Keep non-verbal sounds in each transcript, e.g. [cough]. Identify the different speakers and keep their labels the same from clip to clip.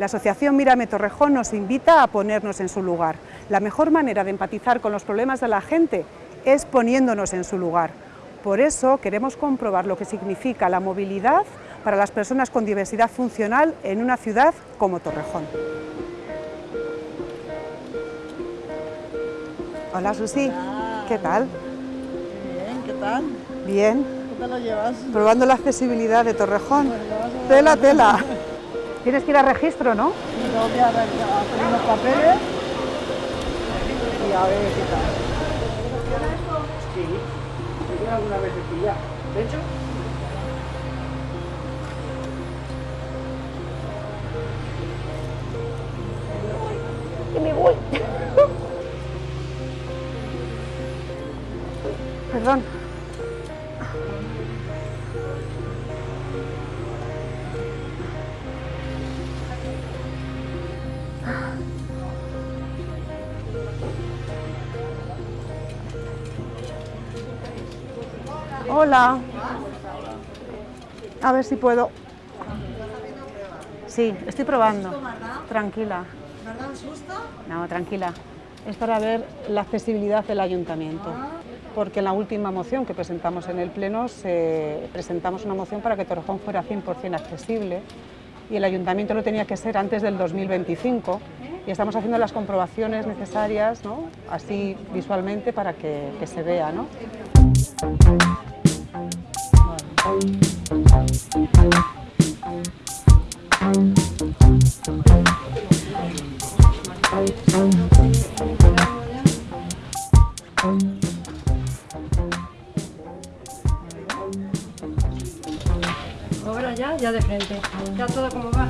Speaker 1: La Asociación Mírame Torrejón nos invita a ponernos en su lugar. La mejor manera de empatizar con los problemas de la gente es poniéndonos en su lugar. Por eso queremos comprobar lo que significa la movilidad para las personas con diversidad funcional en una ciudad como Torrejón. Hola Susi, ¿qué tal?
Speaker 2: Bien, ¿qué tal?
Speaker 1: Bien.
Speaker 2: ¿Qué tal lo llevas?
Speaker 1: Probando la accesibilidad de Torrejón. Tela, tela. [laughs] Tienes que ir a registro, ¿no?
Speaker 2: Y tengo que hacer unos papeles y a ver qué tal.
Speaker 3: Sí, me queda alguna vez ya. De hecho,
Speaker 1: que me voy. Perdón. Hola. A ver si puedo. Sí, estoy probando. Tranquila.
Speaker 2: ¿Verdad? susto?
Speaker 1: No, tranquila. Es para ver la accesibilidad del ayuntamiento. Porque en la última moción que presentamos en el Pleno se- presentamos una moción para que Torrejón fuera 100% accesible y el ayuntamiento lo tenía que ser antes del 2025 y estamos haciendo las comprobaciones necesarias, ¿no? así visualmente, para que, se vea. ¿no?
Speaker 4: Ya, de frente. Ya todo como va.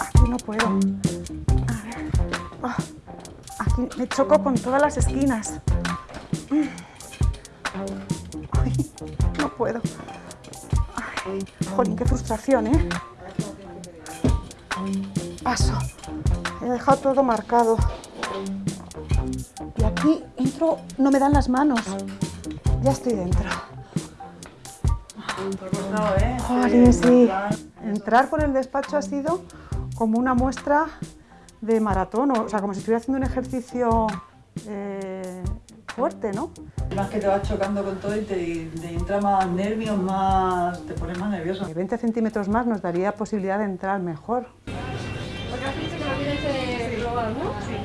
Speaker 1: Aquí no puedo. Ah, Aquí me choco con todas las esquinas. No puedo. Ay, jolín, qué frustración, ¿eh? Paso. He dejado todo marcado. Y aquí entro, no me dan las manos. Ya estoy dentro. Jolín, sí. Entrar por el despacho ha sido como una muestra de maratón, o sea, como si estuviera haciendo un ejercicio eh, fuerte, ¿no?
Speaker 2: Más que te vas chocando con todo y te, te entra más nervios, más... te pones más nervioso.
Speaker 1: 20 centímetros más nos daría posibilidad de entrar mejor.
Speaker 4: Porque has dicho que lo tienes global, ¿no? Sí.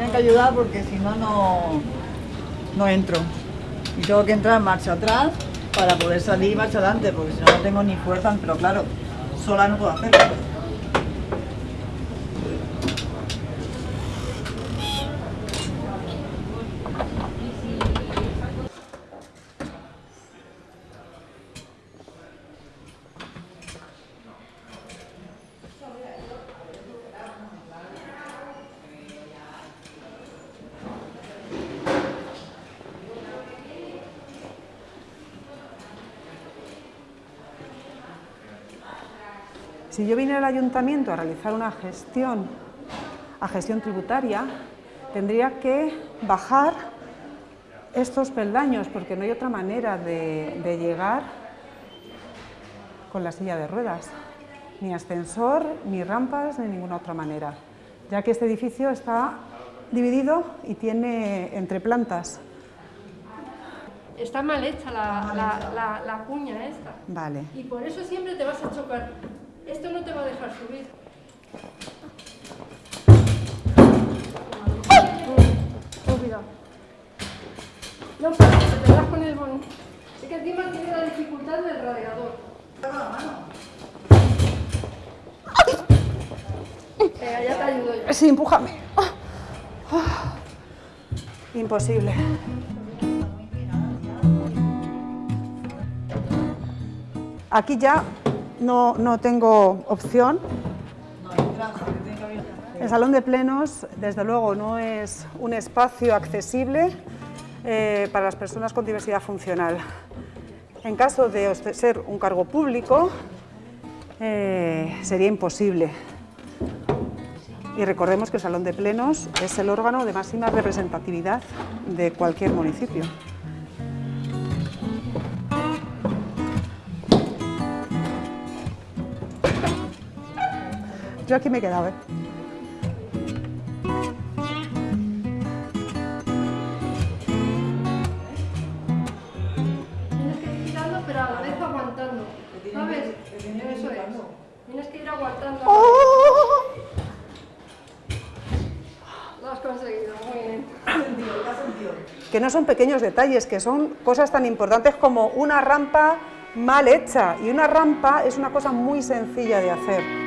Speaker 2: Tienen que ayudar porque si no, no, entro. Y tengo que entrar marcha atrás para poder salir marcha adelante, porque si no, no tengo ni fuerza, pero claro, sola no puedo hacerlo.
Speaker 1: Si yo viniera al ayuntamiento a realizar una gestión, a gestión tributaria, tendría que bajar estos peldaños, porque no hay otra manera de, de llegar con la silla de ruedas. Ni ascensor, ni rampas, ni ninguna otra manera, ya que este edificio está dividido y tiene entre plantas.
Speaker 4: Está mal hecha la, la, la, la cuña esta.
Speaker 1: Vale.
Speaker 4: Y por eso siempre te vas a chocar. Esto no te va a dejar subir. Cuidado. No, pero te das con el bon. Sí. en el radiador. Venga, ya te ayudo yo.
Speaker 1: Sí, empújame. Imposible. Aquí ya no, no tengo opción. El salón de plenos, desde luego, no es un espacio accesible eh, para las personas con diversidad funcional. En caso de ser un cargo público, eh, sería imposible. Y recordemos que el salón de plenos es el órgano de máxima representatividad de cualquier municipio. Yo aquí me he quedado, ¿eh?
Speaker 4: Tienes que ir girando, pero a la vez aguantando. ¿Sabes? Eso es. Tienes que ir aguantando.
Speaker 1: ¡Oh!
Speaker 4: Lo has conseguido, muy bien.
Speaker 1: que no son pequeños detalles, que son cosas tan importantes como una rampa mal hecha. Y una rampa es una cosa muy sencilla de hacer.